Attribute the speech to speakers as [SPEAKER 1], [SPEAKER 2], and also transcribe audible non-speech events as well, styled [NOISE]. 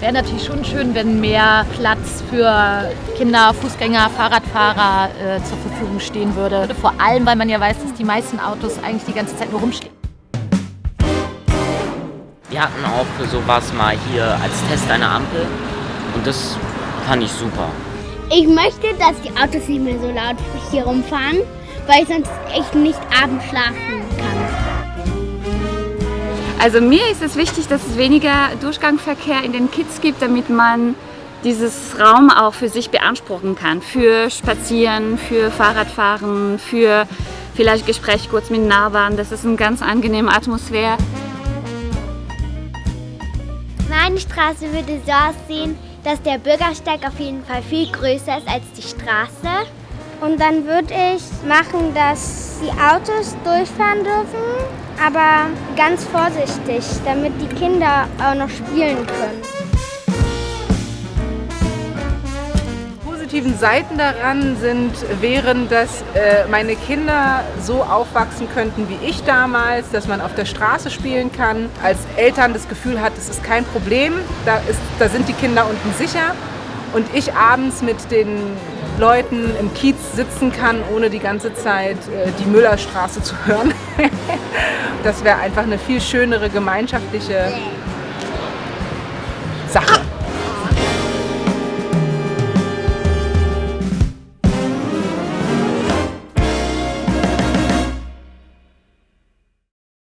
[SPEAKER 1] Wäre natürlich schon schön, wenn mehr Platz für Kinder, Fußgänger, Fahrradfahrer äh, zur Verfügung stehen würde. Vor allem, weil man ja weiß, dass die meisten Autos eigentlich die ganze Zeit nur rumstehen.
[SPEAKER 2] Wir hatten auch für sowas mal hier als Test eine Ampel und das fand ich super.
[SPEAKER 3] Ich möchte, dass die Autos nicht mehr so laut hier rumfahren, weil ich sonst echt nicht abends schlafen kann.
[SPEAKER 4] Also mir ist es wichtig, dass es weniger Durchgangsverkehr in den Kids gibt, damit man dieses Raum auch für sich beanspruchen kann. Für Spazieren, für Fahrradfahren, für vielleicht Gespräch kurz mit Nachbarn. Das ist eine ganz angenehme Atmosphäre.
[SPEAKER 3] Meine Straße würde so aussehen, dass der Bürgersteig auf jeden Fall viel größer ist als die Straße.
[SPEAKER 5] Und dann würde ich machen, dass die Autos durchfahren dürfen, aber ganz vorsichtig, damit die Kinder auch noch spielen können.
[SPEAKER 6] positiven Seiten daran sind, wären, dass äh, meine Kinder so aufwachsen könnten wie ich damals, dass man auf der Straße spielen kann, als Eltern das Gefühl hat, es ist kein Problem, da, ist, da sind die Kinder unten sicher und ich abends mit den Leuten im Kiez sitzen kann, ohne die ganze Zeit äh, die Müllerstraße zu hören. [LAUGHS] das wäre einfach eine viel schönere gemeinschaftliche Sache.